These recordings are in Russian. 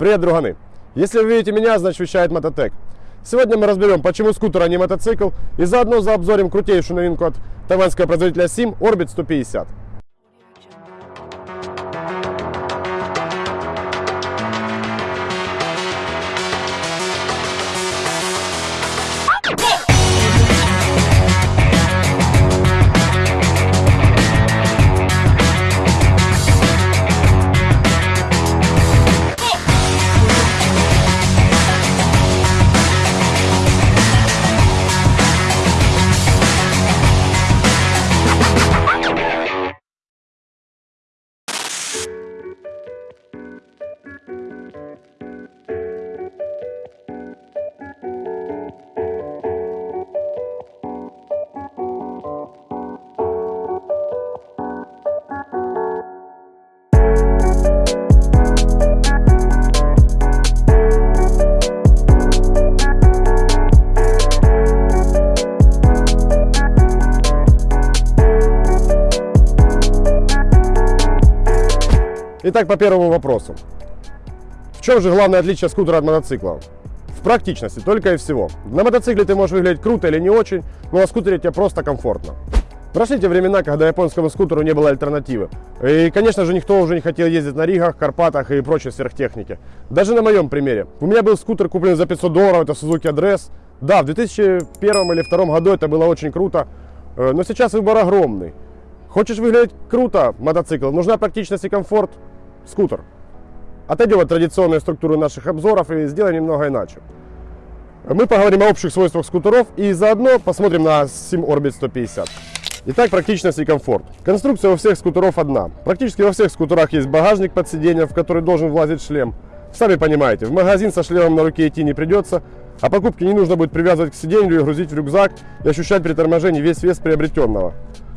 Привет, друганы! Если вы видите меня, значит вещает Мототек. Сегодня мы разберем, почему скутер, а не мотоцикл, и заодно заобзорим крутейшую новинку от тайваньского производителя SIM Orbit 150. Итак, по первому вопросу. В чем же главное отличие скутера от мотоцикла? В практичности, только и всего. На мотоцикле ты можешь выглядеть круто или не очень, но на скутере тебе просто комфортно. Прошли те времена, когда японскому скутеру не было альтернативы. И, конечно же, никто уже не хотел ездить на Ригах, Карпатах и прочей сверхтехнике. Даже на моем примере. У меня был скутер куплен за 500 долларов, это Suzuki Address. Да, в 2001 или 2002 году это было очень круто, э, но сейчас выбор огромный. Хочешь выглядеть круто, мотоцикл, нужна практичность и комфорт, скутер. Отойдем от традиционной структуры наших обзоров и сделаем немного иначе. Мы поговорим о общих свойствах скутеров и заодно посмотрим на Sim Orbit 150. Итак, практичность и комфорт. Конструкция у всех скутеров одна. Практически во всех скутерах есть багажник под сиденьем, в который должен влазить шлем. Сами понимаете, в магазин со шлемом на руке идти не придется, а покупки не нужно будет привязывать к сиденью и грузить в рюкзак и ощущать при торможении весь вес приобретенного.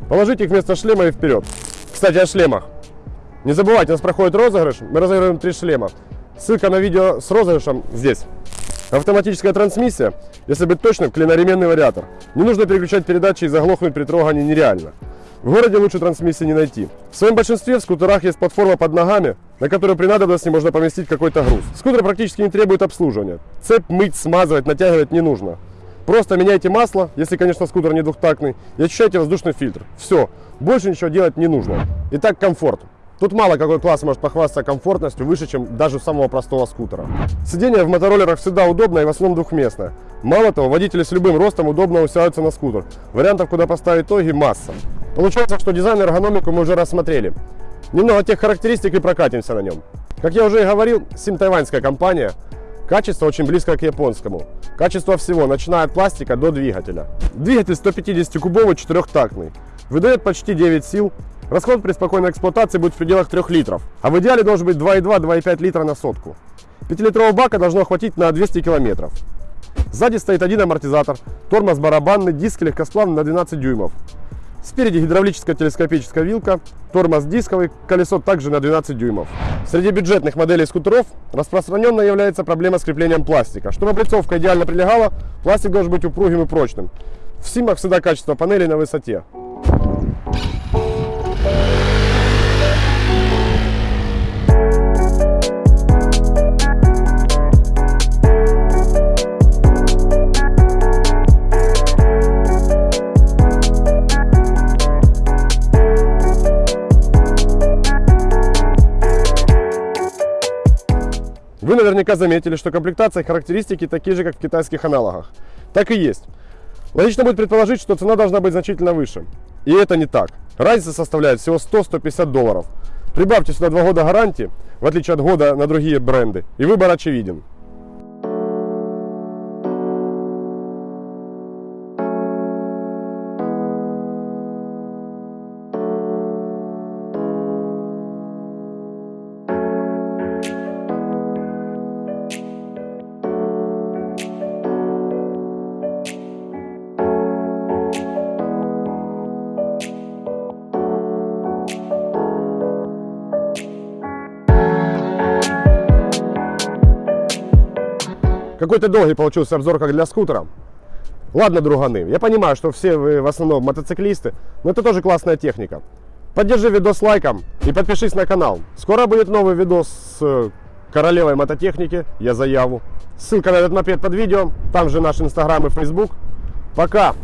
Положите их вместо шлема и вперед. Кстати, о шлемах. Не забывайте, у нас проходит розыгрыш. Мы разыгрываем три шлема. Ссылка на видео с розыгрышем здесь. Автоматическая трансмиссия, если быть точным, клиноременный вариатор. Не нужно переключать передачи и заглохнуть при трогании нереально. В городе лучше трансмиссии не найти. В своем большинстве в скутерах есть платформа под ногами, на которую при надобности можно поместить какой-то груз. Скутер практически не требует обслуживания. Цепь мыть, смазывать, натягивать не нужно. Просто меняйте масло, если, конечно, скутер не двухтактный, и очищайте воздушный фильтр. Все, больше ничего делать не нужно. Итак, комфорт. Тут мало какой класс может похвастаться комфортностью выше, чем даже самого простого скутера. Сиденье в мотороллерах всегда удобно и в основном двухместное. Мало того, водители с любым ростом удобно усядутся на скутер. Вариантов, куда поставить ноги, масса. Получается, что дизайн и эргономику мы уже рассмотрели. Немного тех характеристик и прокатимся на нем. Как я уже и говорил, Сим тайваньская компания. Качество очень близко к японскому. Качество всего, начиная от пластика до двигателя. Двигатель 150-кубовый, четырехтактный. Выдает почти 9 сил, Расход при спокойной эксплуатации будет в пределах 3 литров, а в идеале должен быть 2,2-2,5 литра на сотку. 5-литрового бака должно хватить на 200 километров. Сзади стоит один амортизатор, тормоз барабанный, диск легкосплавный на 12 дюймов. Спереди гидравлическая телескопическая вилка, тормоз дисковый, колесо также на 12 дюймов. Среди бюджетных моделей скутеров распространенно является проблема с креплением пластика. Чтобы облицовка идеально прилегала, пластик должен быть упругим и прочным. В Симах всегда качество панели на высоте. Вы наверняка заметили, что комплектация и характеристики такие же, как в китайских аналогах. Так и есть. Логично будет предположить, что цена должна быть значительно выше. И это не так. Разница составляет всего 100-150 долларов. Прибавьте сюда 2 года гарантии, в отличие от года на другие бренды, и выбор очевиден. Какой-то долгий получился обзор как для скутера. Ладно, друганы, я понимаю, что все вы в основном мотоциклисты, но это тоже классная техника. Поддержи видос лайком и подпишись на канал. Скоро будет новый видос с королевой мототехники, я заяву. Ссылка на этот мопед под видео, там же наш инстаграм и фейсбук. Пока!